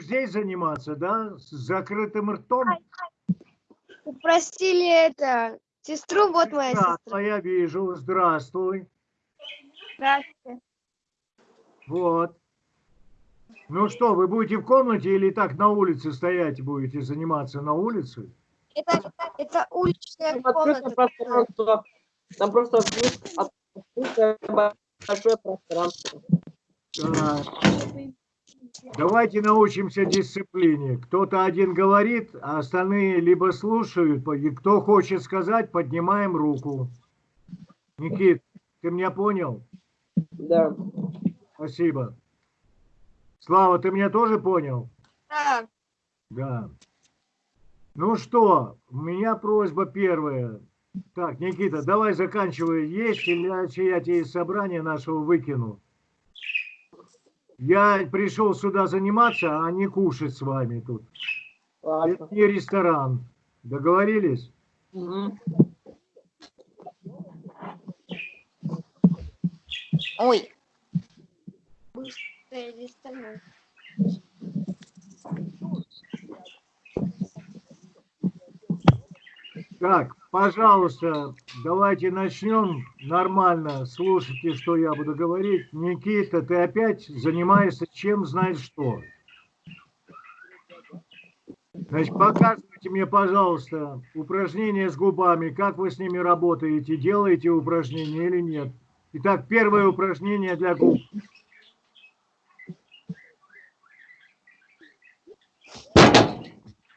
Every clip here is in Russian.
здесь заниматься, да? С закрытым ртом? Упростили это. Сестру, вот моя Да, сестра. я вижу. Здравствуй. Здравствуйте. Вот. Ну что, вы будете в комнате или так на улице стоять будете заниматься на улице? Это, это уличная комната. пространство. Там просто открыт- открытое большое пространство. Так. Давайте научимся дисциплине. Кто-то один говорит, а остальные либо слушают. И Кто хочет сказать, поднимаем руку. Никит, ты меня понял? Да. Спасибо. Слава, ты меня тоже понял? Да. Да. Ну что, у меня просьба первая. Так, Никита, давай заканчивай есть, иначе я тебе из собрания нашего выкину. Я пришел сюда заниматься, а не кушать с вами тут. Ладно. Это не ресторан. Договорились? Мгм. Ой. Быстрее листанул. Так, пожалуйста, давайте начнем нормально. Слушайте, что я буду говорить. Никита, ты опять занимаешься чем знает что. Значит, показывайте мне, пожалуйста, упражнения с губами. Как вы с ними работаете? Делаете упражнения или нет? Итак, первое упражнение для губ.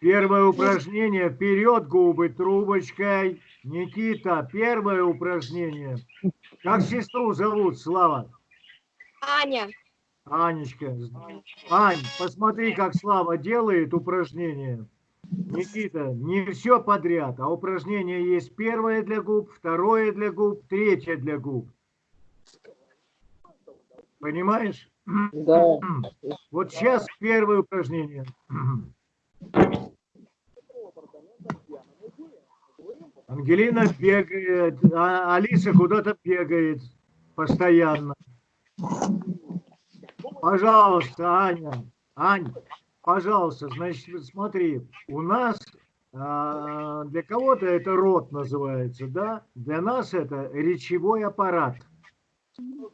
Первое упражнение. Вперед губы трубочкой. Никита, первое упражнение. Как сестру зовут, Слава? Аня. Анечка. Ань, посмотри, как Слава делает упражнение. Никита, не все подряд, а упражнение есть первое для губ, второе для губ, третье для губ. Понимаешь? Да. Вот сейчас первое упражнение. Ангелина бегает, а Алиса куда-то бегает постоянно. Пожалуйста, Аня, Ань, пожалуйста, значит, смотри, у нас а, для кого-то это рот называется, да? Для нас это речевой аппарат.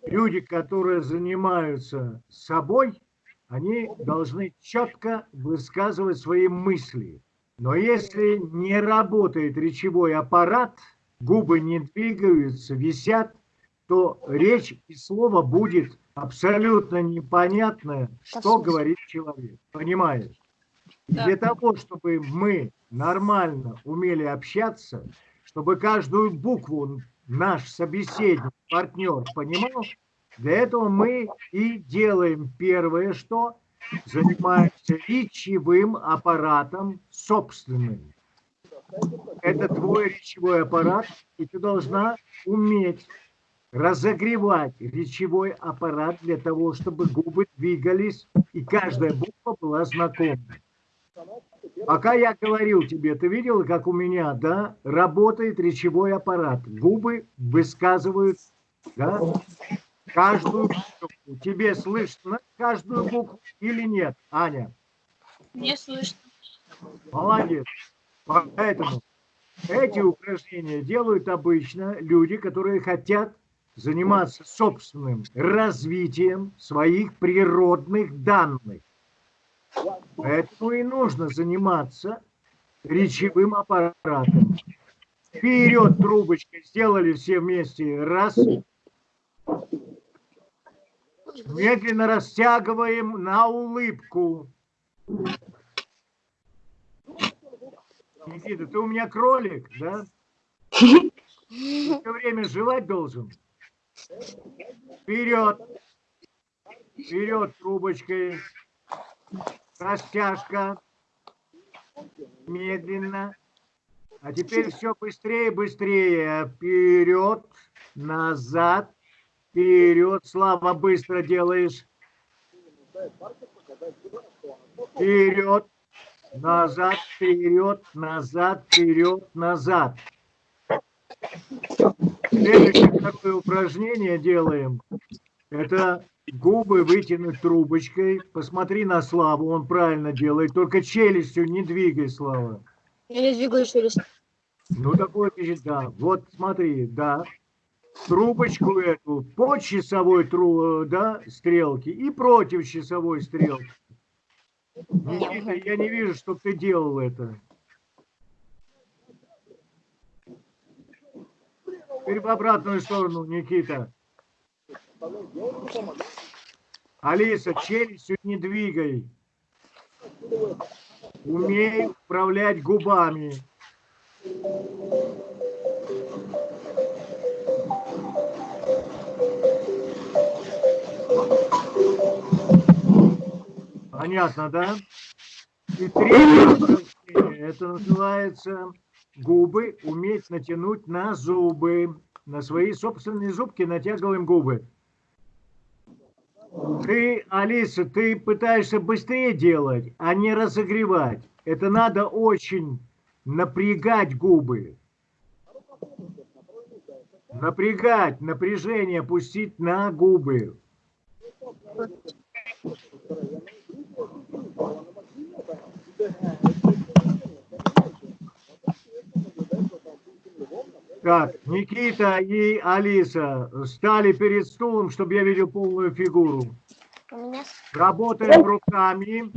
Люди, которые занимаются собой, они должны четко высказывать свои мысли. Но если не работает речевой аппарат, губы не двигаются, висят, то речь и слово будет абсолютно непонятное, что говорит человек. Понимаешь? Да. Для того, чтобы мы нормально умели общаться, чтобы каждую букву наш собеседник, партнер понимал, для этого мы и делаем первое, что занимаемся речевым аппаратом собственным. Это твой речевой аппарат, и ты должна уметь разогревать речевой аппарат для того, чтобы губы двигались, и каждая буква была знакома. Пока я говорил тебе, ты видел, как у меня, да, работает речевой аппарат. Губы высказывают, да, каждую букву. Тебе слышно каждую букву или нет, Аня? Не слышно. Молодец. Поэтому эти упражнения делают обычно люди, которые хотят заниматься собственным развитием своих природных данных. Поэтому и нужно заниматься речевым аппаратом. Вперед трубочкой сделали все вместе. Раз. Медленно растягиваем на улыбку. Никита, ты у меня кролик, да? Ты все время жевать должен. Вперед. Вперед трубочкой. Растяжка. Медленно. А теперь все быстрее, быстрее. Вперед, назад, вперед. Слава, быстро делаешь. Вперед, назад, вперед, назад, вперед, назад. Следующее такое упражнение делаем. Это губы вытянуть трубочкой. Посмотри на Славу, он правильно делает. Только челюстью не двигай, Слава. Я не двигаю челюсть. Ну, такое пишет, да. Вот смотри, да. Трубочку эту по часовой тру, да, стрелки и против часовой стрелки. Никита, я не вижу, чтобы ты делал это. Теперь в обратную сторону, Никита. Алиса, челюстью не двигай. Умей управлять губами. Понятно, да? И третье это называется губы уметь натянуть на зубы. На свои собственные зубки натягиваем губы. Ты, Алиса, ты пытаешься быстрее делать, а не разогревать. Это надо очень напрягать губы. Напрягать, напряжение пустить на губы. Так, Никита и Алиса стали перед стулом, чтобы я видел полную фигуру. Работаем руками.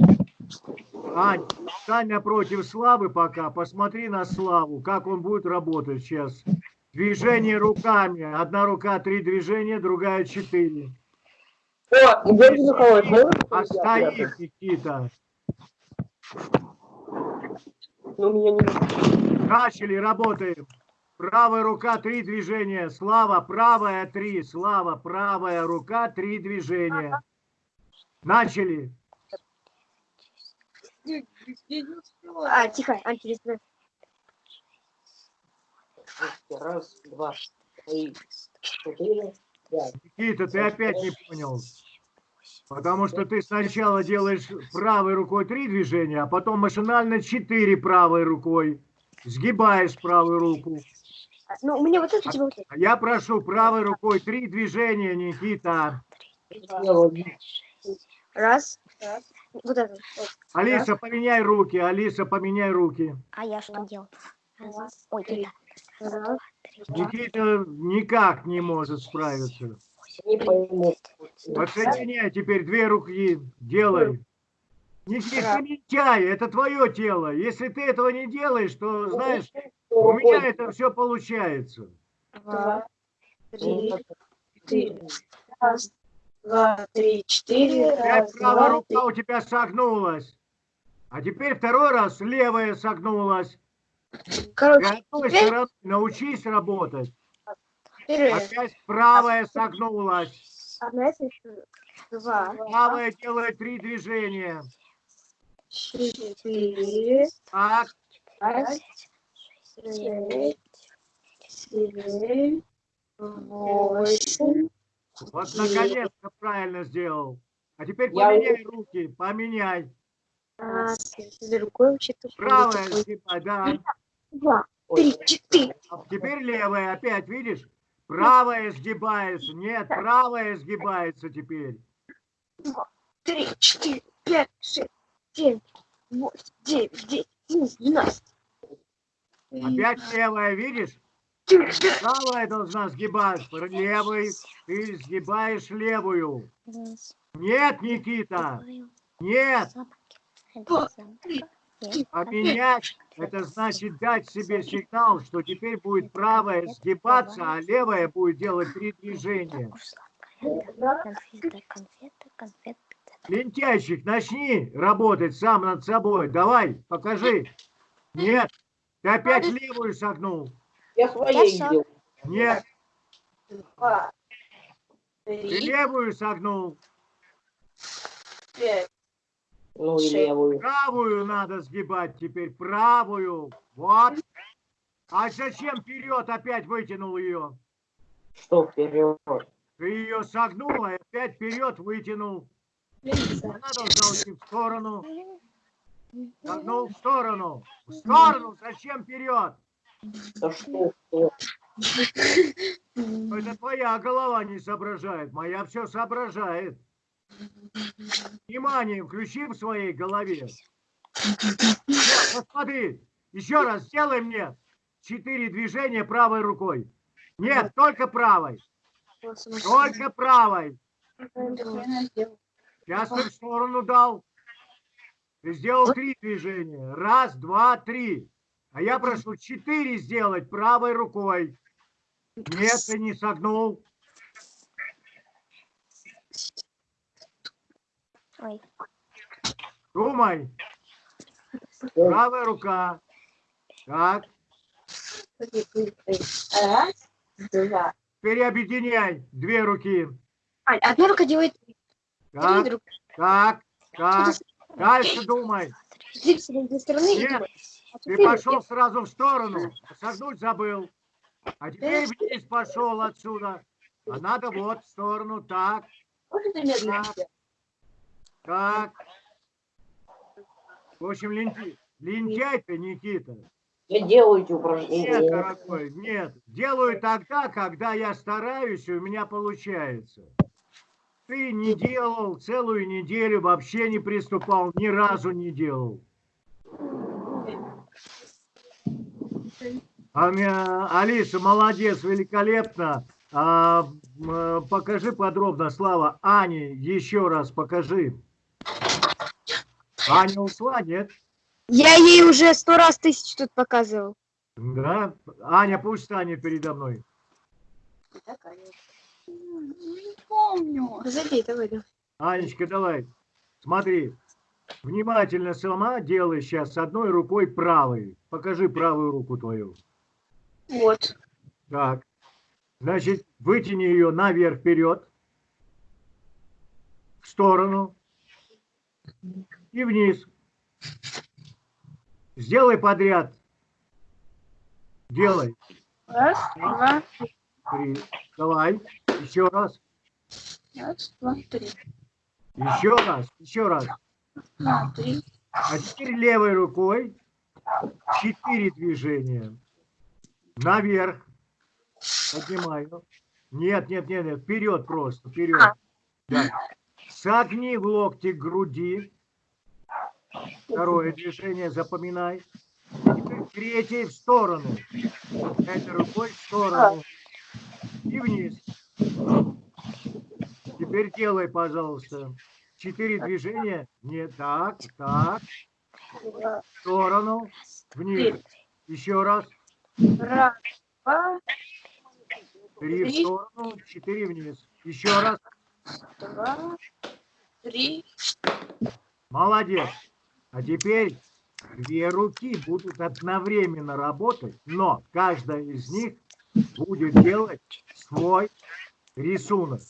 Ань, стань напротив Славы пока. Посмотри на Славу, как он будет работать сейчас. Движение руками. Одна рука, три движения, другая четыре. О, Георгий Михайлович, можно? А стоит, Никита. Ну, меня не... Начали, работаем. Правая рука, три движения. Слава, правая, три. Слава, правая рука, три движения. Начали. А, тихо, антилист. Раз, два, три, четыре. Никита, ты опять не понял. Потому что ты сначала делаешь правой рукой три движения, а потом машинально четыре правой рукой. Сгибаешь правую руку. А, Ну, мне вот это, тебе вот это. А я прошу правой рукой три движения, Никита. Раз. Вот это. вот. Алиса, поменяй руки. Алиса, поменяй руки. А я что делал? Раз, ой, три. это. Раз. Никита никак не может справиться. Не пойму. Подсоединяй теперь две руки. Делай. Никита, не лентяй, это твое тело. Если ты этого не делаешь, то, знаешь, у меня это все получается. Два. Три. Четыре. Раз. Два, три, четыре. Опять Раз, правая два, рука у тебя согнулась. А теперь второй раз левая согнулась. Короче, одной теперь, стороны научись работать. теперь Опять правая согнулась. одна, два, Правая делает три движения. четыре, Так, пять, шесть, семь, восемь. вот наконец-то правильно сделал. А теперь Я поменяй руки, поменяй. А, с рукой вообще-то Правая сгибай, да. Два, три, четыре. А теперь левая, опять, видишь? Правая сгибается. Нет, правая сгибается теперь. три, четыре, пять, шесть, семь, восемь, девять, десять, одиннадцать, двенадцать. Опять левая, видишь? Правая должна сгибать. Левой ты сгибаешь левую. Нет, Никита, два, нет. Два, три, Есть. Поменять, это значит дать себе сигнал, что теперь будет правая сгибаться, а левая будет делать три движения. Конфета, конфета, конфета. Лентяйщик, начни работать сам над собой. Давай, покажи. Нет, ты опять левую согнул. Я своей видел. Нет, ты левую согнул. пять. Ну и левую. Правую надо сгибать теперь, правую. Вот. А зачем вперед опять вытянул ее? Что вперед? Ты ее согнул, а опять вперед вытянул. Она должна уйти в сторону. Согнул в сторону. В сторону, зачем вперед? Да что? что? Это твоя голова не соображает, моя все соображает. Внимание, включи в своей голове. Посмотри, еще раз сделай мне четыре движения правой рукой. Нет, только правой, только правой. Сейчас ты в сторону дал. Ты сделал три движения. Раз, два, три. А я прошу четыре сделать правой рукой. Нет, ты не согнул. Ой, Думай. Правая рука. Так, Раз, два. теперь объединяй две руки. А, одна рука делает три Так, друг. так, так. Дальше думай. Нет. А Ты пошел сразу в сторону. Согнуть забыл. А теперь вниз пошел отсюда. А надо вот в сторону. Так, Можно ты медленно Так. Так. В общем, лентяй ты, Никита. Делайте Нет, упражнения. дорогой, нет. Делаю тогда, когда я стараюсь, и у меня получается. Ты не делал целую неделю, вообще не приступал, ни разу не делал. Алиса, молодец, великолепно. А, покажи подробно, Слава. Ане, еще раз покажи. Аня ушла, нет? Я ей уже сто раз тысяч тут показывал. Да? Аня, пусть станет передо мной. Не помню. Забей, давай, давай. Анечка, давай. Смотри. Внимательно сама делай сейчас с одной рукой правой. Покажи правую руку твою. Вот. Так. Значит, вытяни ее наверх вперед. В сторону. И вниз. Сделай подряд. Делай. Раз, два, Три. Давай. Еще раз. раз, два, три. Еще раз. Еще раз. Два, три. А теперь левой рукой четыре движения. Наверх. Поднимаю. Нет, нет, нет, нет. Вперед просто. Вперед. А. Да. Согни в локте к груди. Второе движение запоминай. Теперь третье в сторону. Этой рукой в сторону. И вниз. Теперь делай, пожалуйста. Четыре движения. Не так, так. В сторону. Вниз. Еще раз. Раз, два, Три в сторону. Четыре вниз. Еще раз. два, три. Молодец. А теперь две руки будут одновременно работать, но каждая из них будет делать свой рисунок.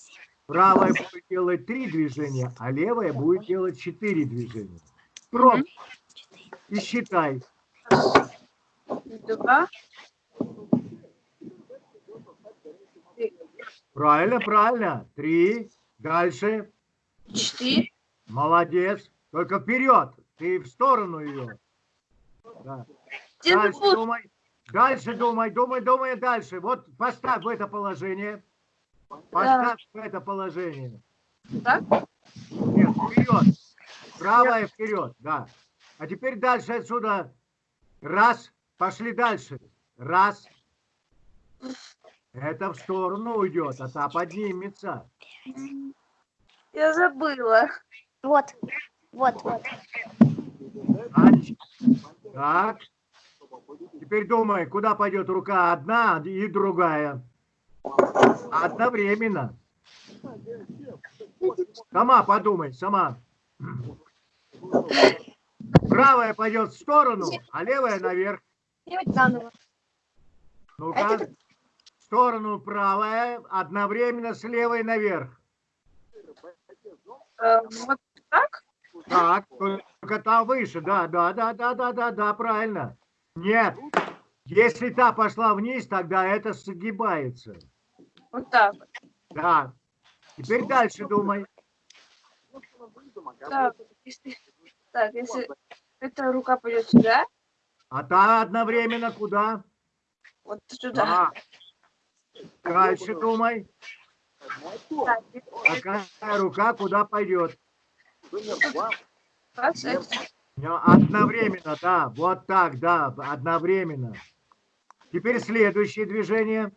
Правая будет делать три движения, а левая будет делать четыре движения. Пробуй и считай. Два. Правильно, правильно. Три. Дальше. Четыре. Молодец. Только вперед. Ты в сторону ее. Да. Дальше думай. Дальше думай, думай, думай дальше. Вот поставь в это положение. Поставь в это положение. Так? Нет, вперед. Правая вперед, да. А теперь дальше отсюда. Раз. Пошли дальше. Раз. Это в сторону уйдет, а та поднимется. Я забыла. вот, вот, вот. Так. Теперь думай, куда пойдет рука одна и другая. Одновременно. Сама подумай, сама. Правая пойдет в сторону, а левая наверх. Ну-ка. В сторону правая, одновременно с левой наверх. Э, Вот так? Так, только та выше, да, да, да, да, да, да, да, правильно. Нет, если та пошла вниз, тогда это сгибается. Вот так. Да. Теперь дальше думай. Так, если, так, если эта рука пойдет сюда, А та одновременно куда? вот сюда. А, Дальше думай. Какая рука куда пойдет. Ну, Одновременно, да, вот так, да, одновременно. Теперь следующее движение.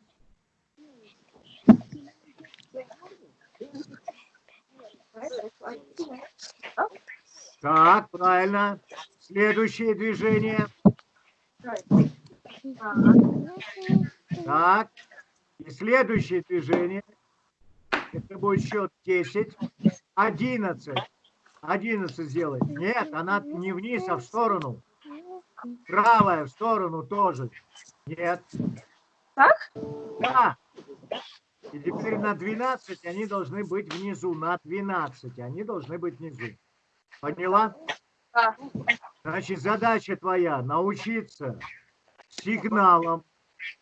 Так, правильно. Следующее движение. Так. И следующее движение. Это будет счет 10. 11. 11 сделай. Нет, она не вниз, а в сторону. Правая в сторону тоже. Нет. Так? Да. И теперь на 12 они должны быть внизу. На 12 они должны быть внизу. Поняла? Да. Значит, задача твоя научиться сигналом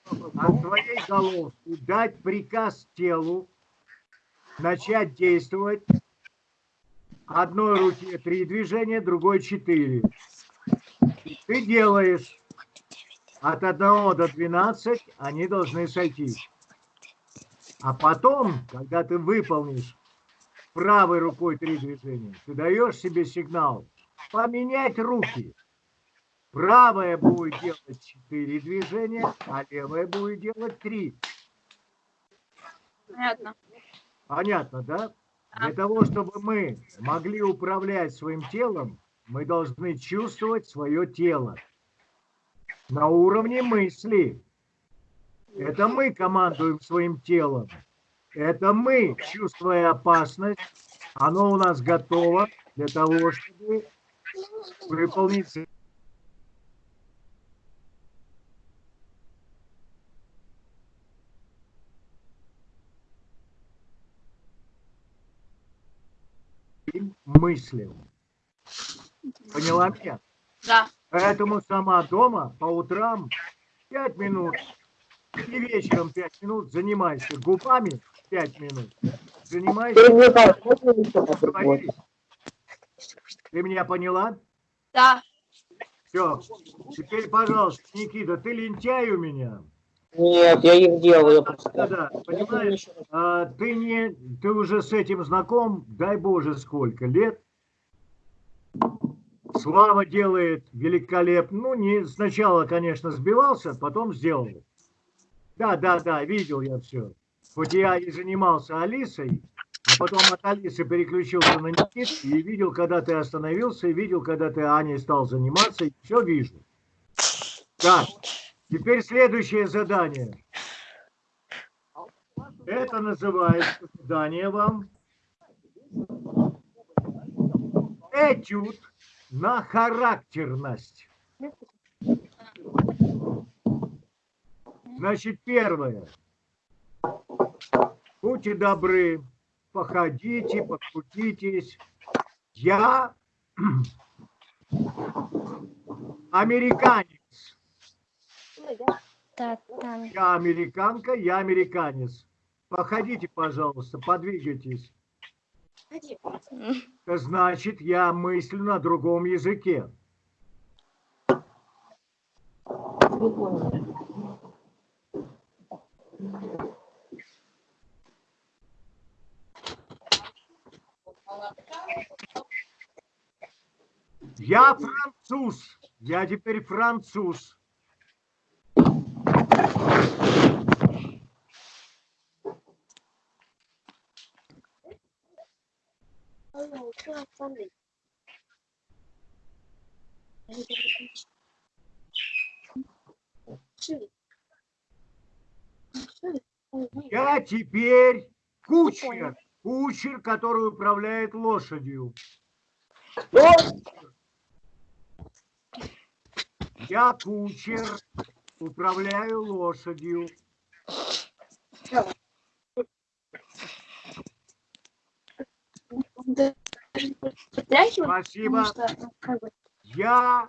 от твоей головки дать приказ телу начать действовать. Одной руке три движения, другой четыре. Ты делаешь от 1 до 12, они должны сойти. А потом, когда ты выполнишь правой рукой три движения, ты даешь себе сигнал поменять руки. Правая будет делать четыре движения, а левая будет делать три. Понятно. Понятно, да? Для того, чтобы мы могли управлять своим телом, мы должны чувствовать свое тело на уровне мысли. Это мы командуем своим телом. Это мы, чувствуя опасность, оно у нас готово для того, чтобы выполнить своим мыслям. Поняла меня? Да. Поэтому сама дома по утрам 5 минут и вечером 5 минут занимайся губами 5 минут. Занимайся? Ты меня поняла? Да. Все. Теперь, пожалуйста, Никита, ты лентяй у меня. Нет, я их делаю просто. Да-да, понимаешь, а, ты не, ты уже с этим знаком, дай Боже, сколько лет. Слава делает великолепно. Ну, не сначала, конечно, сбивался, потом сделал. Да, да, да, видел я все. Хоть я и занимался Алисой, а потом от Алисы переключился на Никиту и видел, когда ты остановился, и видел, когда ты Аней стал заниматься, и все вижу. Так, теперь следующее задание. Это называется задание вам. Этюд на характерность. Значит, первое. Будьте добры, походите, покрутитесь. Я американец. Я американка, я американец. Походите, пожалуйста, подвигайтесь. Значит, я мыслю на другом языке. Я француз. Я теперь француз. Я теперь кучер. Кучер, который управляет лошадью. Я кучер, управляю лошадью. Спасибо. Я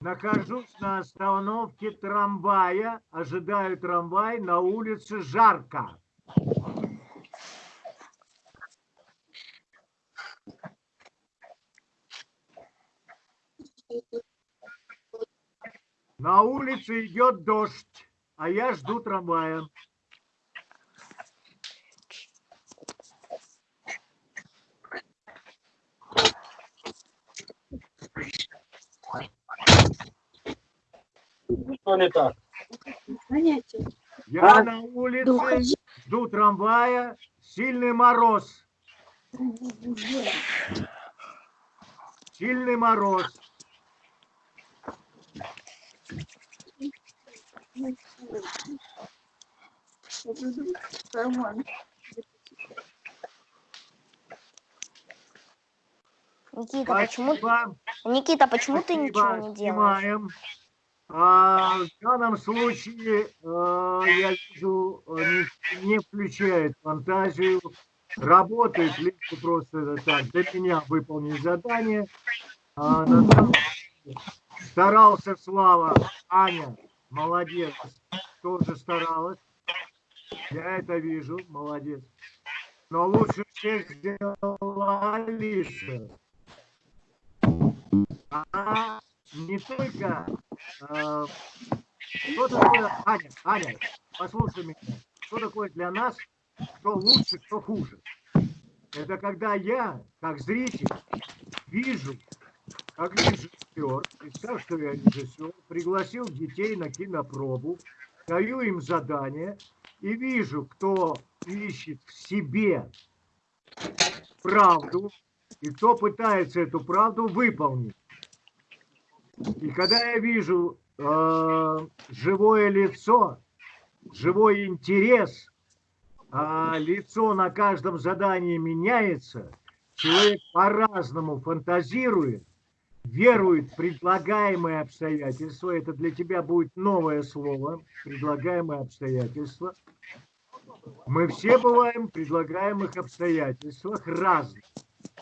нахожусь на остановке трамвая, ожидаю трамвай, на улице жарко. На улице идет дождь. а я жду трамвая. Что не так? Я А? на улице жду трамвая, сильный мороз, сильный мороз. Никита, почему, Спасибо. Никита, почему ты ничего Спасибо, не делаешь? А, в данном случае э, я вижу, э, не, не включает фантазию, работает либо просто так, для меня выполнить задание. А, на самом деле старался Слава, Аня, молодец, тоже старалась. Я это вижу, молодец. Но лучше всех сделала Алиса. Она не только... э, что такое, Аня, Аня, послушай меня, что такое для нас, кто лучше, кто хуже? Это когда я, как зритель, вижу, как режиссер, представь, что я режиссер, пригласил детей на кинопробу, даю им задание и вижу, кто ищет в себе правду и кто пытается эту правду выполнить. И когда я вижу э, живое лицо, живой интерес, а лицо на каждом задании меняется, человек по-разному фантазирует, верует в предлагаемые обстоятельства, это для тебя будет новое слово, предлагаемые обстоятельства. Мы все бываем в предлагаемых обстоятельствах разных.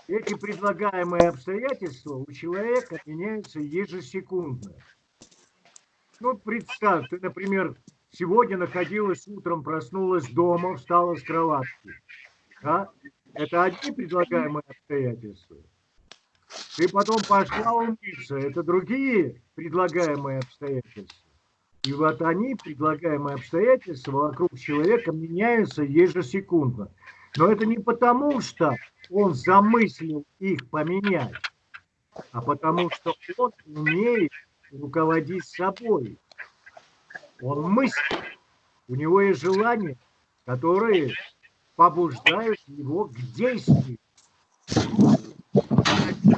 Эти предлагаемые обстоятельства у человека меняются ежесекундно. Ну, представь, ты, например, сегодня находилась утром, проснулась дома, встала с кроватки. Да? Это одни предлагаемые обстоятельства. Ты потом пошла умыться, это другие предлагаемые обстоятельства. И вот они, предлагаемые обстоятельства вокруг человека, меняются ежесекундно. Но это не потому, что он замыслил их поменять, а потому что он умеет руководить собой. Он мыслит. У него есть желания, которые побуждают его к действию.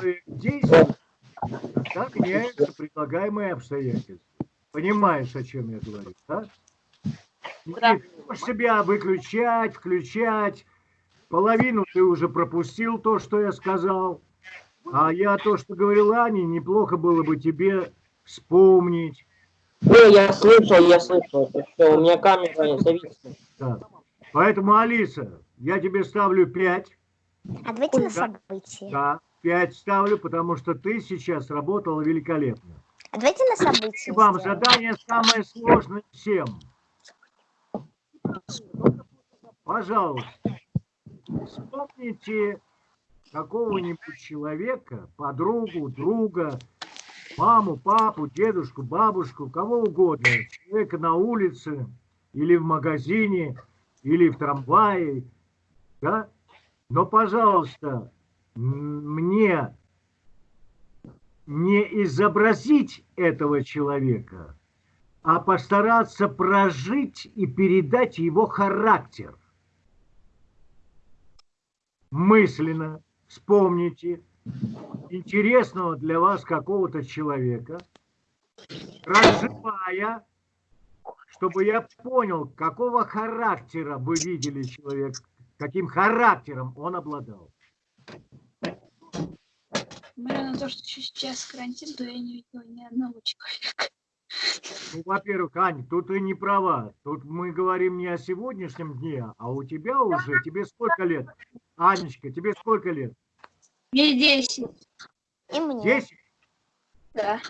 Человек действует, тогда меняются предлагаемые обстоятельства. Понимаешь, о чем я говорю, да? Да. Никит, можешь себя выключать, включать. Половину ты уже пропустил то, что я сказал. А я то, что говорил Ане, неплохо было бы тебе вспомнить. Не, я слышал, я слышал. Что, у меня камера зависла. Да. Поэтому, Алиса, я тебе ставлю 5. А давайте на события. Да, 5 ставлю, потому что ты сейчас работала великолепно. Давайте на И события. вам сделаем. задание самое сложное всем. Пожалуйста, вспомните какого-нибудь человека, подругу, друга, маму, папу, дедушку, бабушку, кого угодно, человека на улице или в магазине, или в трамвае, да? Но, пожалуйста, мне не изобразить этого человека, а постараться прожить и передать его характер. Мысленно вспомните интересного для вас какого-то человека, проживая, чтобы я понял, какого характера вы видели человека, каким характером он обладал. Несмотря на то, что сейчас карантин, то я не видела ни одного человека. Ну, во-первых, Ань, тут ты не права. Тут мы говорим не о сегодняшнем дне, а у тебя уже, тебе сколько лет? Анечка, тебе сколько лет? Мне 10. И мне. Десять? Да.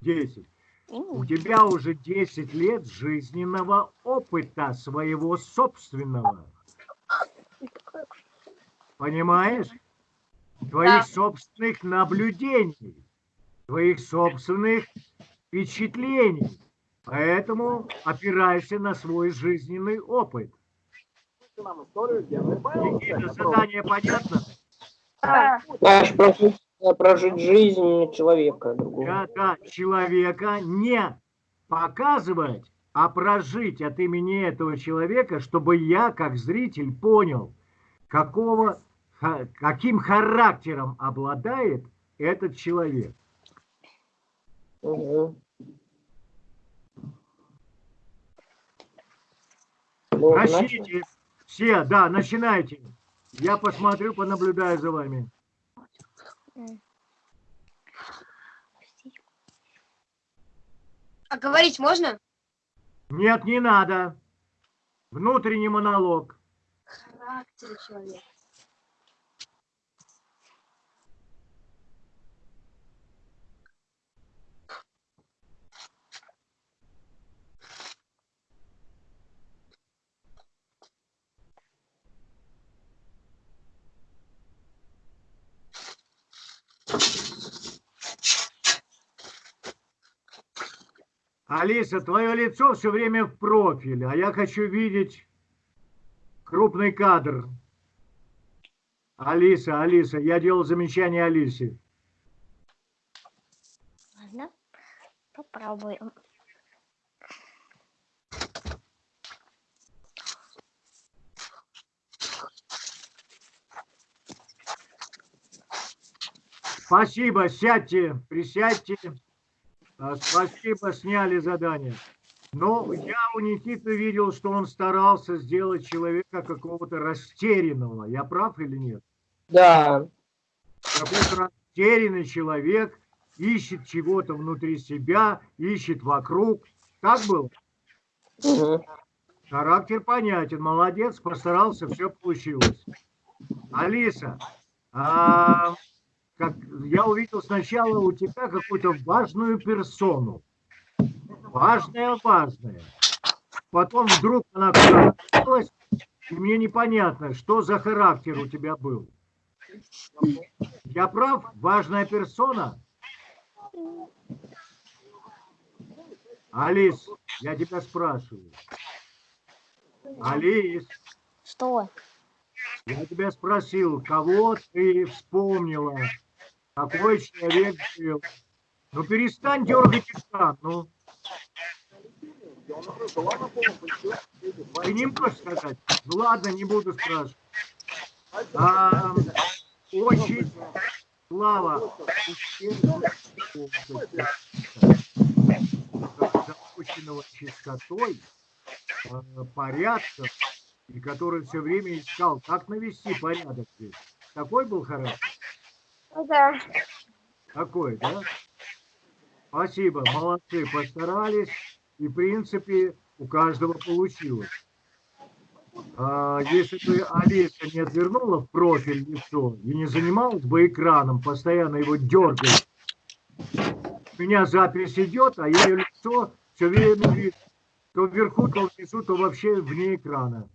Десять. И У мне. тебя уже 10 лет жизненного опыта своего собственного. Понимаешь? Твоих Да. собственных наблюдений, твоих собственных впечатлений. Поэтому опирайся на свой жизненный опыт. Никита, задание понятно? Да. Знаешь, прожить, прожить жизнь человека другого. Да, человека не показывать, а прожить от имени этого человека, чтобы я, как зритель, понял, какого, каким характером обладает этот человек. Начали? Начните. Все, да, начинайте. Я посмотрю, понаблюдаю за вами. А говорить можно? Нет, не надо. Внутренний монолог. Характер человека. Алиса, твое лицо все время в профиле, а я хочу видеть крупный кадр. Алиса, Алиса, я делал замечание Алисе. Ладно, попробуем. Спасибо, сядьте, присядьте. А, Спасибо, сняли задание. Но я у Никиты видел, что он старался сделать человека какого-то растерянного. Я прав или нет? Да. Какой-то растерянный человек ищет чего-то внутри себя, ищет вокруг. Так было? Мгм. Характер понятен, молодец, постарался, все получилось. Алиса, а, как, я увидел сначала у тебя какую-то важную персону. Важная, важная. Потом вдруг она делась, и мне непонятно, что за характер у тебя был. Я прав? Важная персона? Алис, я тебя спрашиваю. Алис, Что? я тебя спросил, кого ты вспомнила? Какой человек был? Ну перестань дергать экран, ну. Ты не можешь сказать? Ну ладно, не буду спрашивать. А, очень слава запущенного чистотой, порядком, и который все время искал, как навести порядок здесь. Такой был характер? Ну да. Такой, да? Спасибо, молодцы, постарались. И, в принципе, у каждого получилось. А, если бы Олеся не отвернула в профиль лицо и не занималась бы экраном, постоянно его дергая, у меня запись идет, а ее лицо все время вижу. То вверху, то внизу, то вообще вне экрана.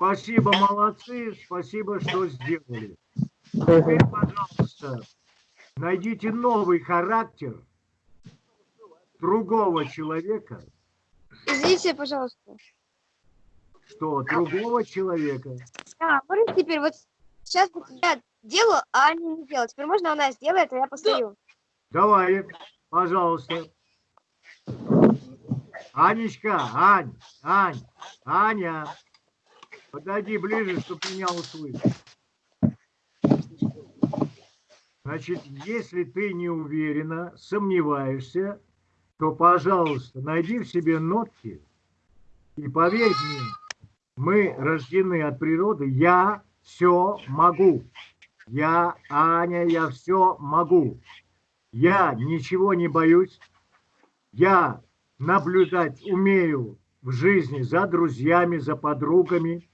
Спасибо, молодцы, спасибо, что сделали. Теперь, пожалуйста, найдите новый характер другого человека, Извините, пожалуйста. что другого человека. А, можно теперь вот сейчас вот я делаю, а Аня не делает. Теперь можно она сделает, а я постою. Давай, пожалуйста. Анечка, Ань, Ань, Аня, подойди ближе, чтобы меня услышать. Значит, если ты не уверена, сомневаешься, то, пожалуйста, найди в себе нотки и поверь мне, мы рождены от природы, я все могу. Я, Аня, я все могу. Я ничего не боюсь. Я наблюдать умею в жизни за друзьями, за подругами,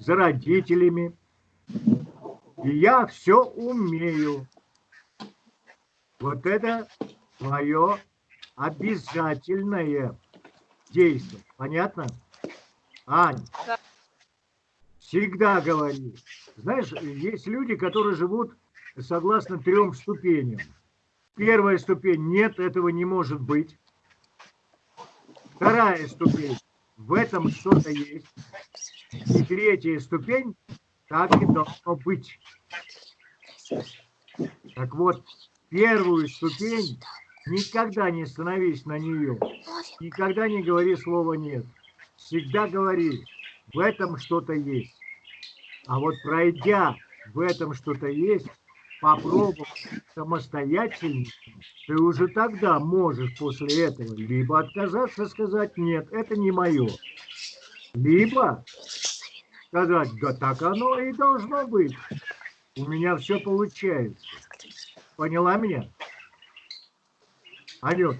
за родителями. И я все умею. Вот это твое обязательное действие. Понятно? Ань, Да. всегда говори. Знаешь, есть люди, которые живут согласно трем ступеням. Первая ступень, нет, этого не может быть. Вторая ступень, в этом что-то есть. И третья ступень, так и должно быть. Так вот, первую ступень никогда не становись на нее. Никогда не говори слово «нет». Всегда говори, в этом что-то есть. А вот пройдя в этом что-то есть, попробовав самостоятельно, ты уже тогда можешь после этого либо отказаться, сказать «нет, это не мое», либо сказать «да так оно и должно быть, у меня все получается». Поняла меня? Анют,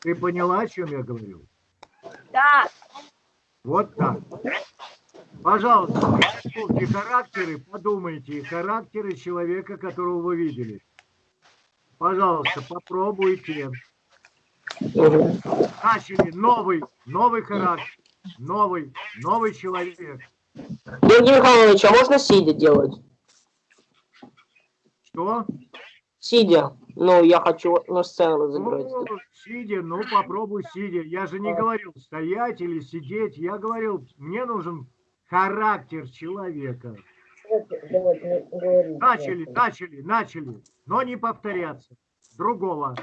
ты поняла, о чем я говорю? Да. Вот так. Пожалуйста, и характеры, подумайте, характеры человека, которого вы видели. Пожалуйста, попробуйте. Начали новый, новый характер, новый, новый человек. Георгий Михайлович, а можно сидя делать? Что? Сидя. Ну, я хочу на сцену разыграть. Ну, сидя, ну попробуй сидя. Я же не говорил стоять или сидеть. Я говорил, мне нужен характер человека. Начали, начали, начали, но не повторяться. Другого.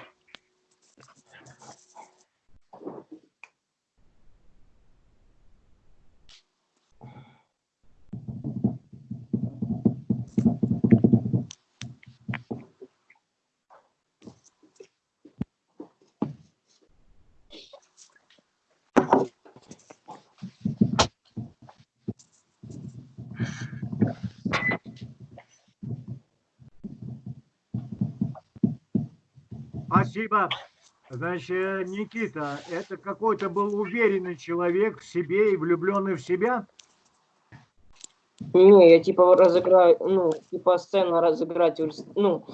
Спасибо. Значит, Никита, это какой-то был уверенный человек в себе и влюбленный в себя? Не, я типа разыграю, ну, типа сцена разыграть, ну,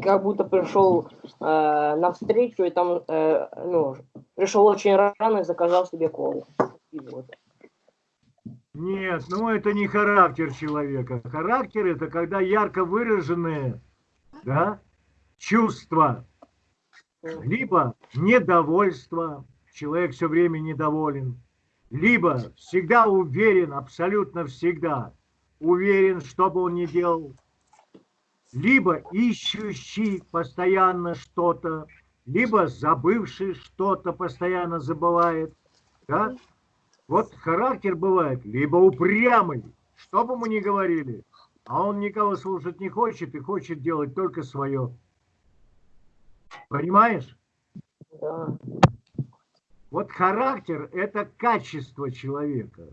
как будто пришел э, на встречу и там, э, ну, пришел очень рано и заказал себе колу. И вот. Нет, ну это не характер человека. Характер это когда ярко выраженные, да, чувства либо недовольство, человек все время недоволен, либо всегда уверен, абсолютно всегда уверен, что бы он ни делал, либо ищущий постоянно что-то, либо забывший что-то постоянно забывает. Да? Вот характер бывает, либо упрямый, что бы мы ни говорили, а он никого слушать не хочет и хочет делать только свое. Понимаешь? Да. Вот характер – это качество человека.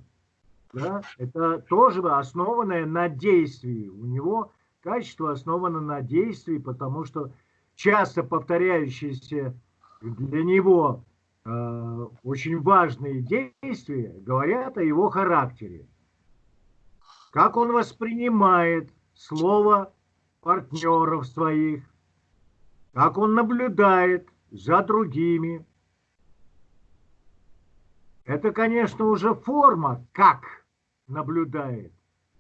Да? Это тоже основанное на действии. У него качество основано на действии, потому что часто повторяющиеся для него э, очень важные действия говорят о его характере. Как он воспринимает слово партнеров своих, как он наблюдает за другими. Это, конечно, уже форма, как наблюдает,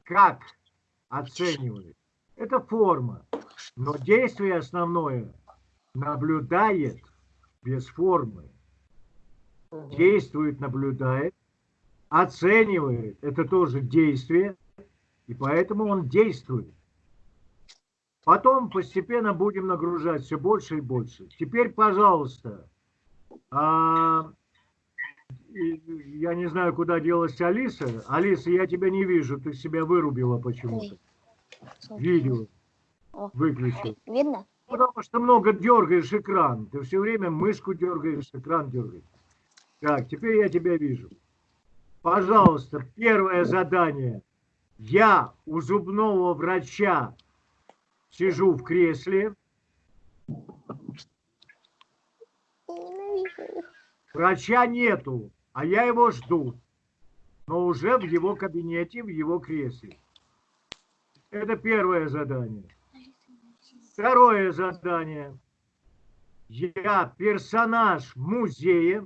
как оценивает. Это форма. Но действие основное наблюдает без формы. Действует, наблюдает, оценивает. Это тоже действие. И поэтому он действует. Потом постепенно будем нагружать все больше и больше. Теперь, пожалуйста, а, я не знаю, куда делась Алиса. Алиса, я тебя не вижу, ты себя вырубила почему-то. Видео выключил. Видно? Потому что много дергаешь экран. Ты все время мышку дергаешь, экран дергаешь. Так, теперь я тебя вижу. Пожалуйста, первое задание. Я у зубного врача сижу в кресле. Врача нету, а я его жду. Но уже в его кабинете, в его кресле. Это первое задание. Второе задание. Я персонаж музея.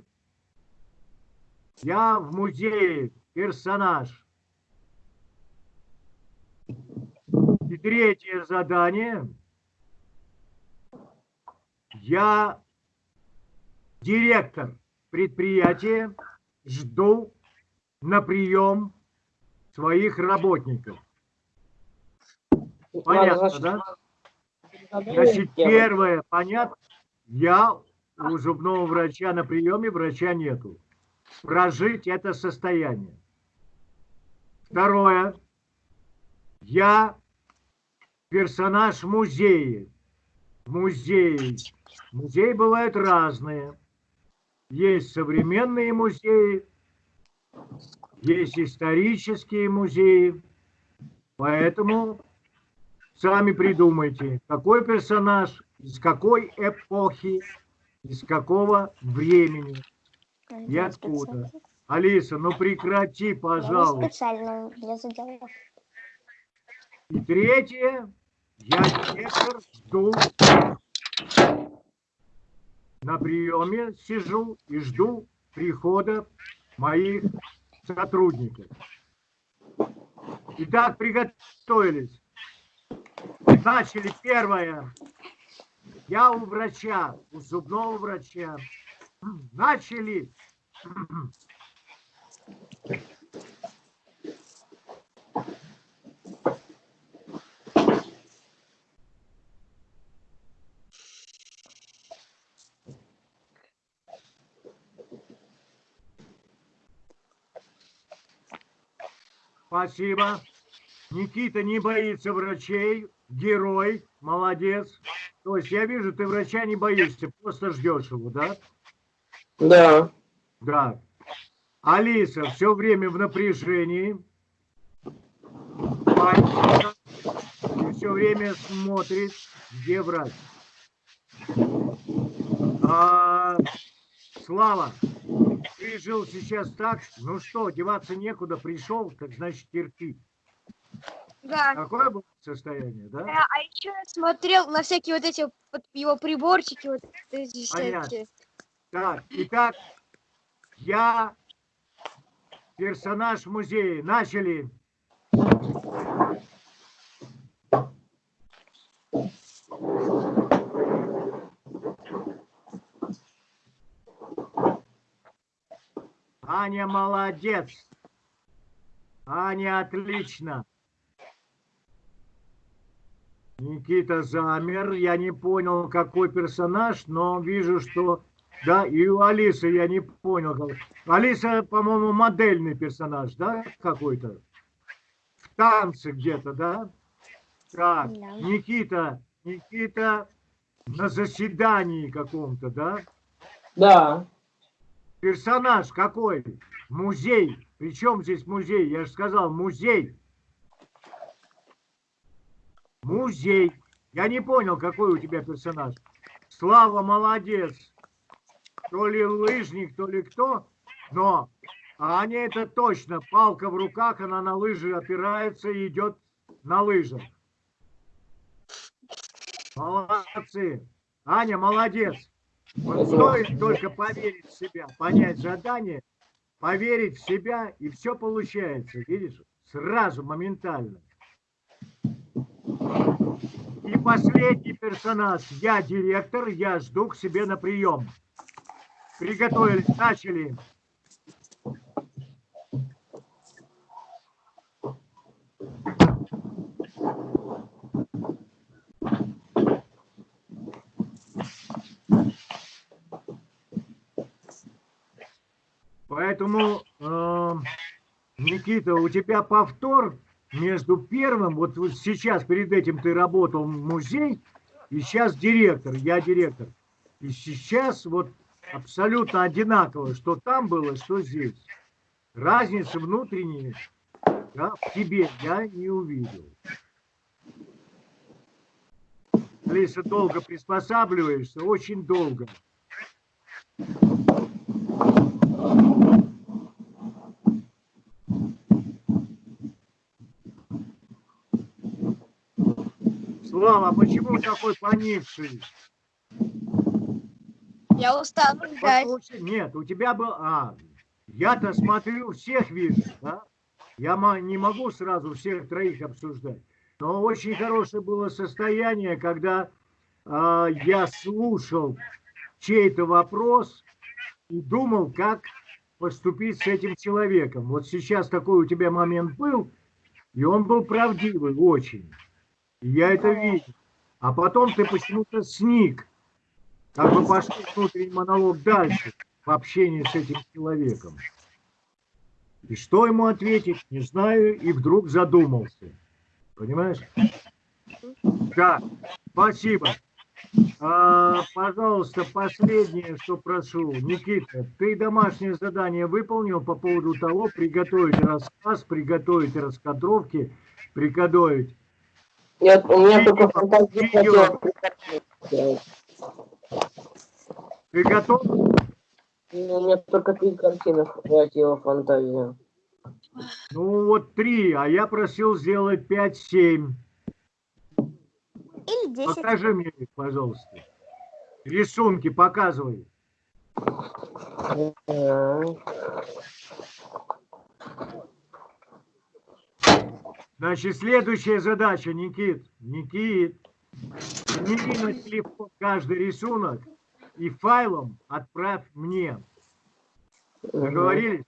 Я в музее персонаж. И третье задание. я директор предприятия, жду на прием своих работников. Понятно, Надо, да? значит, первое, понятно, я у зубного врача на приеме, врача нету. Прожить это состояние. Второе, я персонаж музея. Музеи. Музеи бывают разные. Есть современные музеи, есть исторические музеи. Поэтому сами придумайте, какой персонаж, из какой эпохи, из какого времени. И откуда? Алиса, ну прекрати, пожалуйста. специально для задела. И третье, я директор, жду. На приеме сижу и жду прихода моих сотрудников. Итак, приготовились. Начали первое. Я у врача, у зубного врача. Начали. Спасибо. Никита не боится врачей. Герой. Молодец. То есть я вижу, ты врача не боишься, просто ждешь его, да? Да. Да. Алиса все время в напряжении. И все время смотрит, где врач. А, Слава, ты жил сейчас так, ну что, деваться некуда, пришел, так значит терпи. Да. Какое было состояние, да? А, а еще я смотрел на всякие вот эти вот его приборчики, вот эти Понятно. всякие. Так, итак, я персонаж музея. Начали. Аня молодец. Аня отлично. Никита замер. Я не понял, какой персонаж, но вижу, что... Да, и у Алисы я не понял. Алиса, по-моему, модельный персонаж, да, какой-то? В танце где-то, да? Так. Никита, Никита на заседании каком-то, да? Да. Персонаж какой? Музей. Причем здесь музей? Я же сказал, музей. Музей. Я не понял, какой у тебя персонаж. Слава молодец. То ли лыжник, то ли кто. Но Аня это точно. Палка в руках, она на лыжи опирается и идет на лыжах. Молодцы. Аня, молодец. Вот стоит только поверить в себя, понять задание, поверить в себя, и все получается, видишь? Сразу, моментально. И последний персонаж. Я директор, я жду к себе на прием. Приготовились, начали. Поэтому, э, Никита, у тебя повтор между первым, вот, вот сейчас перед этим ты работал в музей, и сейчас директор, я директор. И сейчас вот абсолютно одинаково, что там было, что здесь. Разницы внутренние да, в тебе я не увидел. Алиса, долго приспосабливаешься, очень долго. Слава, а почему такой поникший? Я устал. Послушай, Нет, у тебя был... А, я-то смотрю, всех вижу, да? Я не могу сразу всех троих обсуждать. Но очень хорошее было состояние, когда а, я слушал чей-то вопрос и думал, как поступить с этим человеком. Вот сейчас такой у тебя момент был, и он был правдивый очень. И я это видел. А потом ты почему-то сник. Как бы пошел внутренний монолог дальше в общении с этим человеком. И что ему ответить, не знаю, и вдруг задумался. Понимаешь? Да, спасибо. А, пожалуйста, последнее, что прошу. Никита, ты домашнее задание выполнил по поводу того, приготовить рассказ, приготовить раскадровки, приготовить. Нет, у меня Видео, только фантазия видео. Ты готов? У меня только три картины хватило фантазии. Ну вот три, а я просил сделать пять-семь. Или 10. Покажи мне пожалуйста. Рисунки показывай. Значит, следующая задача, Никит. Никит, сними на телефон каждый рисунок и файлом отправь мне. Договорились?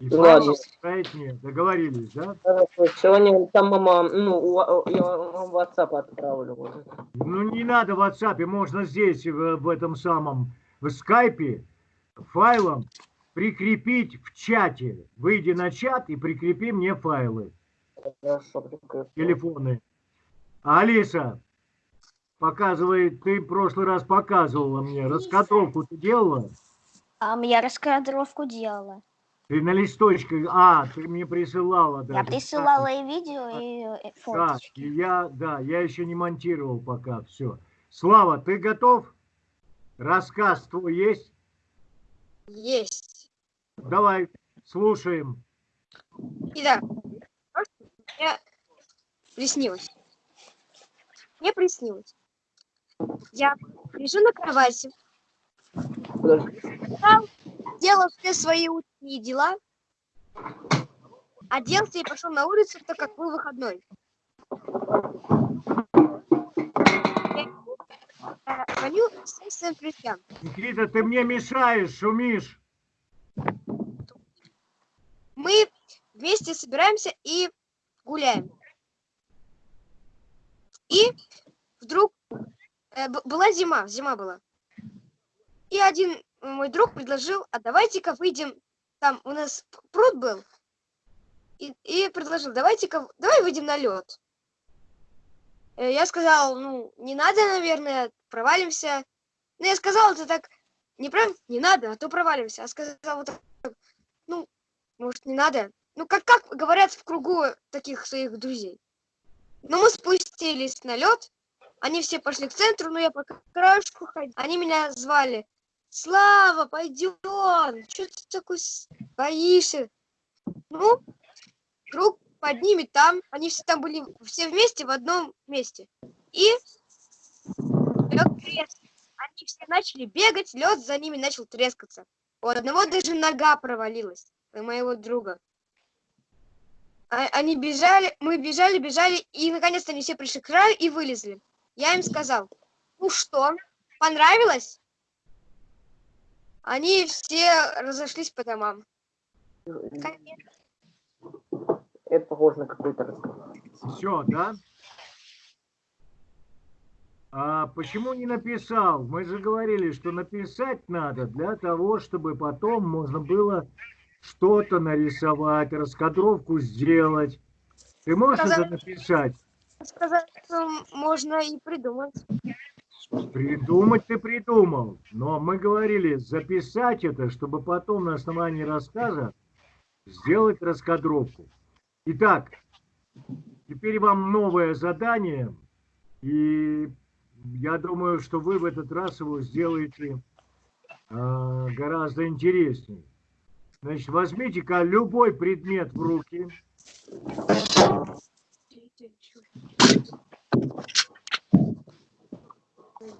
И отправить мне. Договорились, да? Хорошо, сегодня там мама, ну, я вам в WhatsApp отправлю. Ну, не надо в WhatsApp, можно здесь, в, в этом самом, в скайпе, файлом прикрепить в чате. Выйди на чат и прикрепи мне файлы, Хорошо, прикрепил. телефоны. Алиса, показывай, ты в прошлый раз показывала мне, раскадровку ты делала? А я раскадровку делала. Ты на листочке, а, ты мне присылала даже. Я присылала и видео, и э, Да, фоточки. и я, да, я еще не монтировал пока, все. Слава, ты готов? Рассказ твой есть? Есть. Давай, слушаем. Итак, мне приснилось. Мне приснилось. Я лежу на кровати, делал все свои утренние дела, оделся и пошел на улицу, так как был выходной. Звоню своим друзьям. Никита, ты мне мешаешь, шумишь. Мы вместе собираемся и гуляем. И вдруг э, была зима, зима была. И один мой друг предложил, а давайте-ка выйдем, там у нас пруд был, и, и предложил, давайте-ка, давай выйдем на лед. Я сказал, ну, не надо, наверное, провалимся. Ну, я сказал это так, не прям, не надо, а то провалимся. А сказал вот так, ну, может, не надо? Ну, как, как говорят в кругу таких своих друзей. Ну, мы спустились на лед, они все пошли к центру, но я по краешку ходил. Они меня звали. Слава, пойдем, что ты такой боишься? Ну, круг под там, они все там были все вместе в одном месте. И лед трескался. Они все начали бегать, лед за ними начал трескаться. У одного даже нога провалилась, у моего друга. А- Они бежали, мы бежали, бежали, и наконец-то они все пришли к краю и вылезли. Я им сказал, ну что, понравилось? Они все разошлись по домам. Конец. Это похоже на какой-то рассказ. Все, да? А почему не написал? Мы же говорили, что написать надо для того, чтобы потом можно было что-то нарисовать, раскадровку сделать. Ты можешь это Сказать- написать? Сказать, что можно и придумать. Придумать ты придумал. Но мы говорили записать это, чтобы потом на основании рассказа сделать раскадровку. Итак, теперь вам новое задание. И я думаю, что вы в этот раз его сделаете а, гораздо интереснее. Значит, возьмите-ка любой предмет в руки.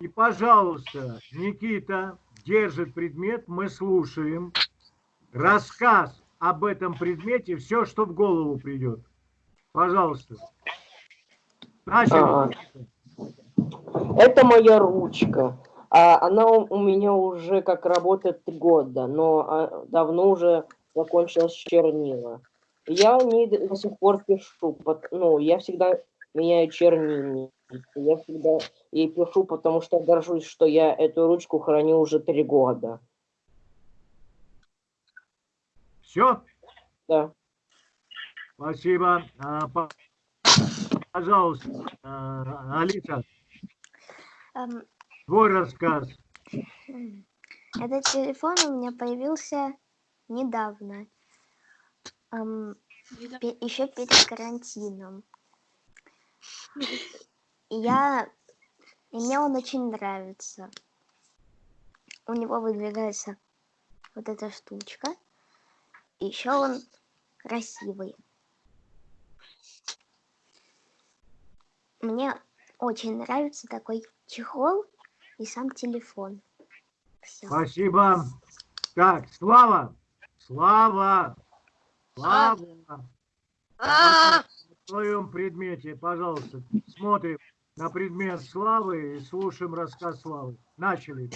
И, пожалуйста, Никита держит предмет, мы слушаем. Рассказ об этом предмете, все, что в голову придет. Пожалуйста. Начали. Это моя ручка. А она у, меня уже как работает года, но а, давно уже закончилась чернила. Я не до сих пор пишу. Ну, я всегда меняю чернильницы. Я всегда ей пишу, потому что горжусь, что я эту ручку храню уже три года. Все? Да. Спасибо. А, по- Пожалуйста, а, Алиса, Эм, твой рассказ. Этот телефон у меня появился недавно. Эм, еще перед карантином. И я... И мне он очень нравится. У него выдвигается вот эта штучка. Еще он красивый. Мне очень нравится такой чехол и сам телефон. Всё. Спасибо. Так, Слава, Слава, Слава. А, В своем предмете, пожалуйста, смотрим на предмет Славы и слушаем рассказ Славы. Начали.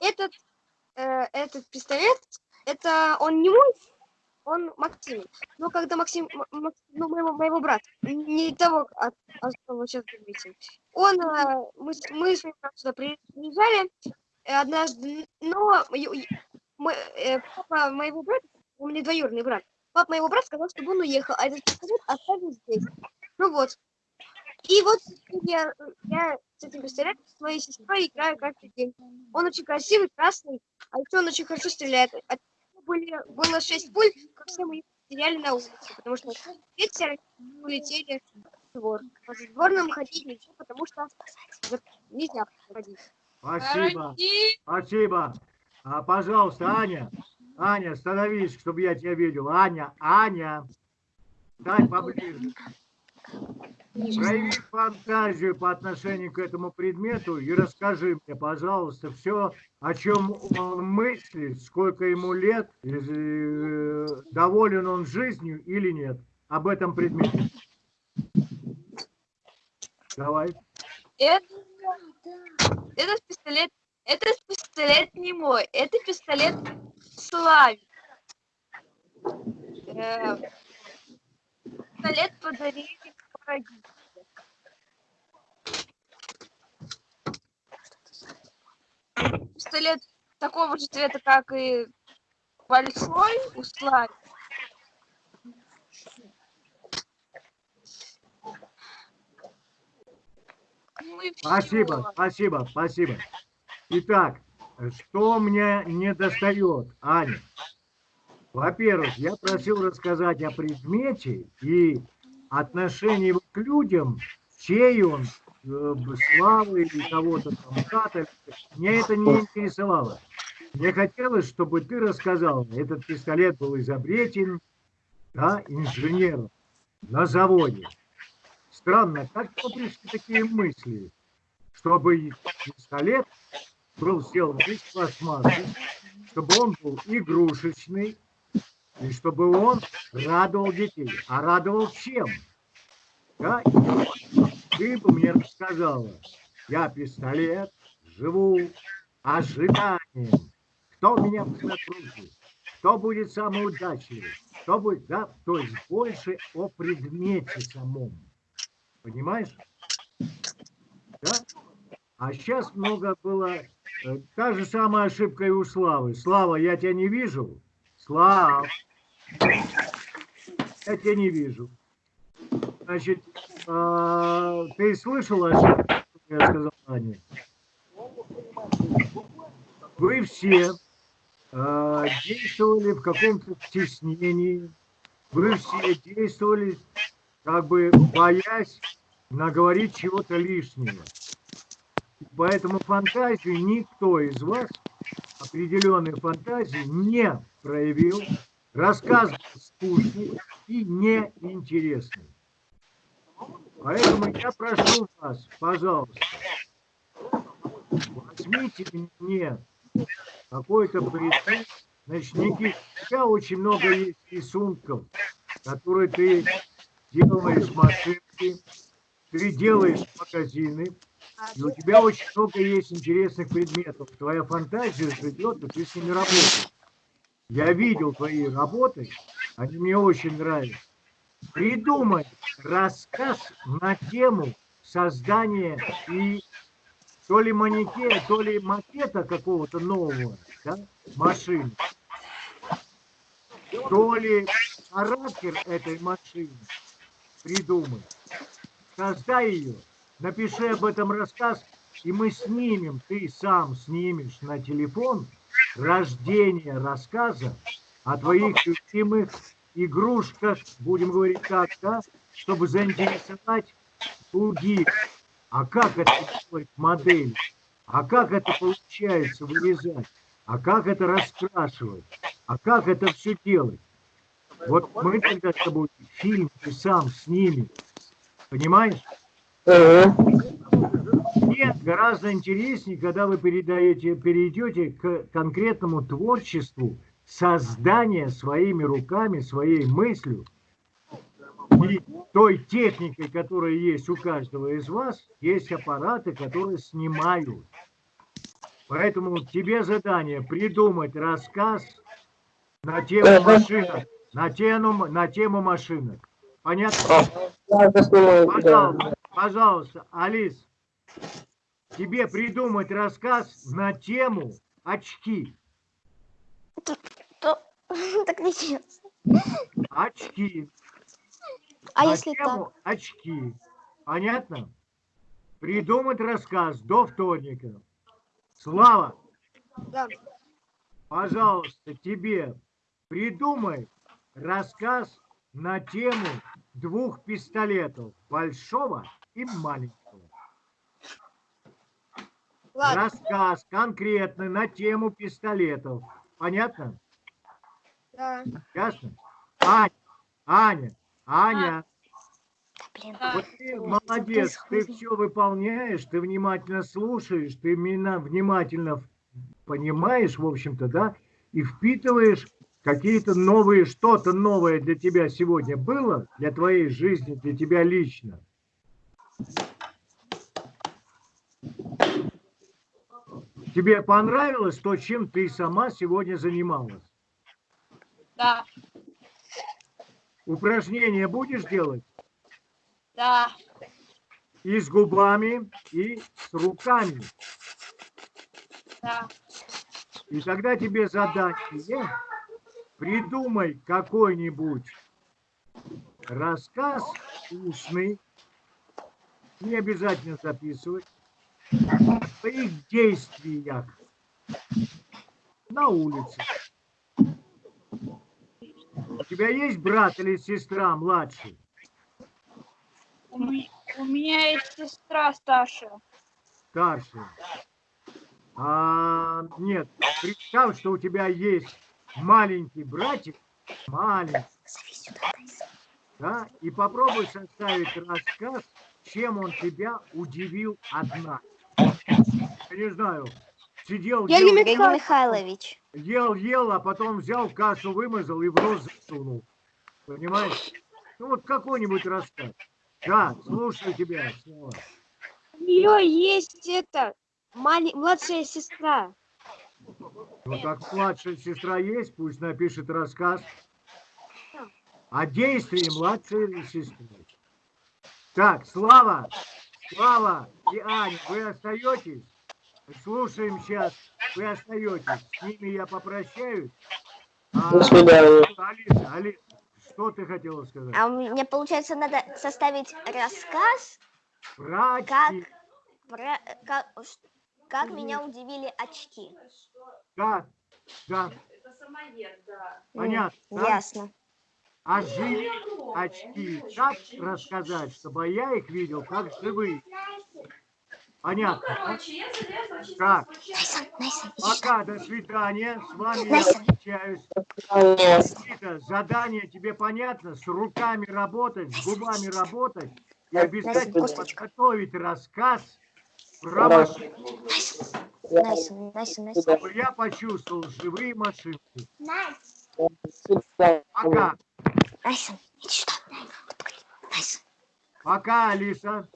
Этот, э, этот пистолет, это он не мой, он Максим. Но когда Максим, М- М- ну, моего, моего брата, не того, от, от кого сейчас говорите, он, э, мы, мы с ним сюда при- приезжали э, однажды, но мы, э, папа моего брата, у меня двоюродный брат, папа моего брата сказал, чтобы он уехал, а этот пистолет оставил здесь. Ну вот. И вот я, я с этим пистолетом с моей сестрой играю каждый день. Он очень красивый, красный, а еще он очень хорошо стреляет. От него были, было шесть пуль, как все мы их стреляли на улице, потому что все улетели в двор. По сборным ходить нельзя, потому что нельзя ходить. Спасибо. Спасибо. А, пожалуйста, Аня, Аня, становись, чтобы я тебя видел. Аня, Аня, дай поближе. Прояви фантазию по отношению к этому предмету и расскажи мне, пожалуйста, все, о чем он мыслит, сколько ему лет, э, доволен он жизнью или нет, об этом предмете. Давай. Это, этот пистолет, этот пистолет не мой, это пистолет Слави. Э, Пистолет подарили родители. Пистолет такого же цвета, как и большой у Слави. Ну Спасибо, спасибо, спасибо. Итак, что мне не достает, Аня? Во-первых, я просил рассказать о предмете и отношении его к людям, чей он, э, славы или кого-то там, брата. Мне это не интересовало. Мне хотелось, чтобы ты рассказал, этот пистолет был изобретен да, инженером на заводе. Странно, как к пришли такие мысли, чтобы пистолет был сделан из пластмассы, чтобы он был игрушечный, и чтобы он радовал детей. А радовал чем? Да? Ты бы мне рассказала, я пистолет, живу ожиданием. Кто меня руки? Кто будет самый удачливый? Кто будет, да? То есть больше о предмете самом. Понимаешь? Да? А сейчас много было... э, Та же самая ошибка и у Славы. Слава, я тебя не вижу. Слав, я тебя не вижу. Значит, а, ты слышала что я сказал Ане? Вы все а, действовали в каком-то стеснении, вы все действовали, как бы боясь наговорить чего-то лишнего. Поэтому фантазию никто из вас, определенной фантазии, не проявил. Рассказ скучный и неинтересный. Поэтому я прошу вас, пожалуйста, возьмите мне какой-то предмет. Значит, Никита, у тебя очень много есть рисунков, которые ты делаешь машинки, ты делаешь магазины, и у тебя очень много есть интересных предметов. Твоя фантазия живет, и ты с ними работаешь. Я видел твои работы, они мне очень нравятся. Придумай рассказ на тему создания и то ли манеке, то ли макета какого-то нового да, машины, то ли характер этой машины придумай. Создай ее, напиши об этом рассказ, и мы снимем, ты сам снимешь на телефон рождение рассказа о твоих любимых игрушках, будем говорить так, да, чтобы заинтересовать других. А как это делать модель? А как это получается вырезать? А как это раскрашивать? А как это все делать? Вот мы тогда с тобой фильм ты сам снимем. Понимаешь? Нет, гораздо интереснее, когда вы передаете, перейдете к конкретному творчеству создания своими руками, своей мыслью и той техникой, которая есть у каждого из вас, есть аппараты, которые снимают. Поэтому тебе задание придумать рассказ на тему машинок, на тему, на тему машинок. Понятно? Пожалуйста, пожалуйста, Алис, тебе придумать рассказ на тему очки. То- Так нечестно. Очки. А на если тему очки. Понятно? Придумать рассказ до вторника. Слава, Да. пожалуйста, тебе придумай рассказ на тему двух пистолетов, большого и маленького. Ладно. Рассказ конкретный на тему пистолетов. Понятно? Да. Ясно? Аня, Аня, Аня, Да, блин. вот ты молодец, ты все выполняешь, ты внимательно слушаешь, ты меня внимательно понимаешь, в общем-то, да, и впитываешь какие-то новые, что-то новое для тебя сегодня было, для твоей жизни, для тебя лично. Тебе понравилось то, чем ты сама сегодня занималась? Да, Упражнения будешь делать? да, И с губами, и с руками. да. И тогда тебе задание придумай какой-нибудь рассказ устный, не обязательно записывать, о своих действиях на улице. У тебя есть брат или сестра младший? У, ме- у меня есть сестра старшая. старший. А, нет, представь, что у тебя есть маленький братик, маленький, да, и попробуй составить рассказ, чем он тебя удивил одна. Я не знаю, сидел, Я ел, Евгений Михайлович. ел, ел, а потом взял кашу, вымазал и в рот засунул. Понимаешь? Ну вот какой-нибудь рассказ. Да, слушаю тебя. У нее есть это, мали- младшая сестра. Ну так младшая сестра есть, пусть напишет рассказ о действии младшей сестры. Так, Слава, Слава и Аня, вы остаетесь? Слушаем сейчас, вы остаетесь. С ними я попрощаюсь. А, До свидания. Алиса, Алиса, что ты хотела сказать? А мне, получается, надо составить рассказ Про как- про как, как меня удивили очки. Да, да, М, понятно. да? Ясно. А живые очки как рассказать, чтобы я их видел как живые? Понятно. да? Так, Найсон, Найсон, иди сюда. пока, до свидания. С вами я встречаюсь. Никита, задание тебе понятно? С руками работать, с губами работать и обязательно подготовить рассказ про машину, чтобы я почувствовал живые машинки. Пока. Найсон, иди сюда. Вот погоди. Найсон. Пока, Алиса.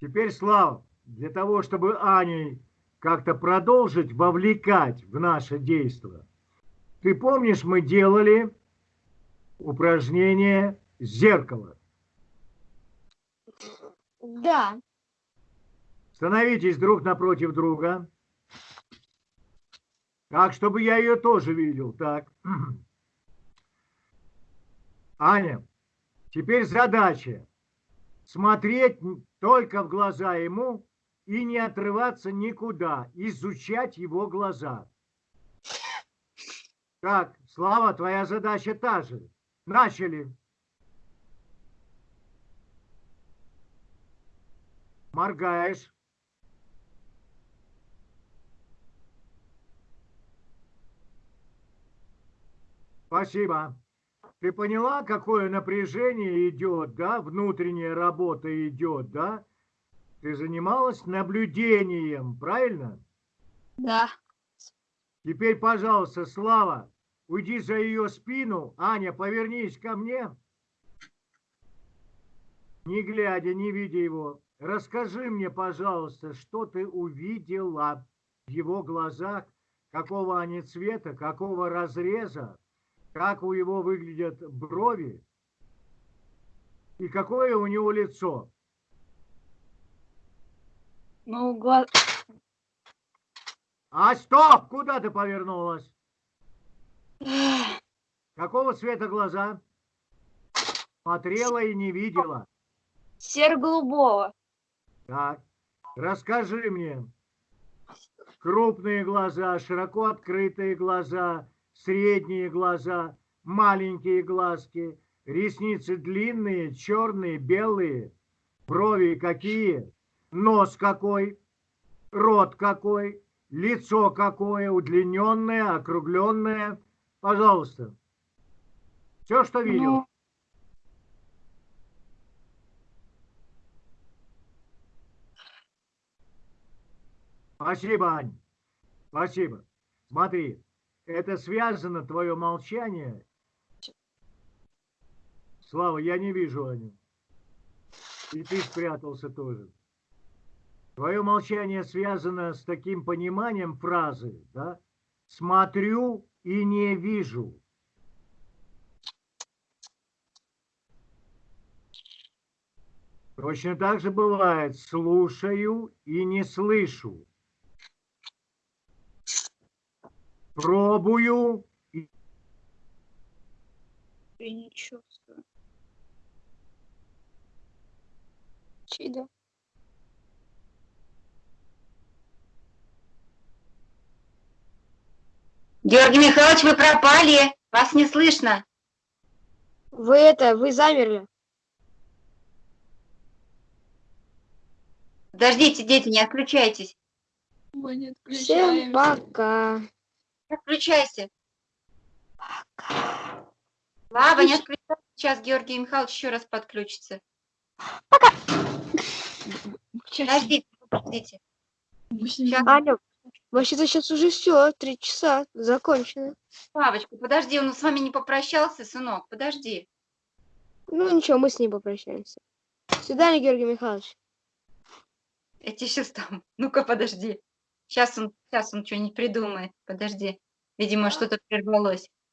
Теперь, Слава, для того, чтобы Аней как-то продолжить вовлекать в наше действие, ты помнишь, мы делали упражнение зеркало. Да. Становитесь друг напротив друга. Так, чтобы я ее тоже видел. Так. Аня, теперь задача смотреть только в глаза ему и не отрываться никуда, изучать его глаза. Так, Слава, твоя задача та же. Начали. Моргаешь. Спасибо. Ты поняла, какое напряжение идет, да? Внутренняя работа идет, да? Ты занималась наблюдением, правильно? Да. Теперь, пожалуйста, Слава, уйди за ее спину. Аня, повернись ко мне. Не глядя, не видя его. Расскажи мне, пожалуйста, что ты увидела в его глазах, какого они цвета, какого разреза, как у него выглядят брови и какое у него лицо. Ну, глаз... А стоп! Куда ты повернулась? Какого цвета глаза? Смотрела и не видела. Серо-голубого. Так, расскажи мне. Крупные глаза, широко открытые глаза, средние глаза, маленькие глазки, ресницы длинные, черные, белые, брови какие, нос какой, рот какой, лицо какое, удлиненное, округленное. Пожалуйста. Все, что видел. Ну, Спасибо, Ань. Спасибо. Смотри, это связано, твое молчание. Слава, я не вижу Аню. И ты спрятался тоже. Твое молчание связано с таким пониманием фразы, да? Смотрю и не вижу. Точно так же бывает слушаю и не слышу. Пробую и я не чувствую. Чидо. Георгий Михайлович, вы пропали. Вас не слышно. Вы это, вы замерли. Подождите, дети, не отключайтесь. Мы не Всем пока. Отключайся. Слава, не отключайся. Сейчас Георгий Михайлович еще раз подключится. Подождите, подождите. Сейчас, Аня, вообще-то сейчас уже все, три часа, закончено. Славочка, подожди, он с вами не попрощался, сынок, подожди. Ну ничего, мы с ним попрощаемся. До свидания, Георгий Михайлович. Я тебе сейчас там. Ну-ка, подожди. Сейчас он, сейчас он что-нибудь придумает. Подожди. Видимо, что-то прервалось.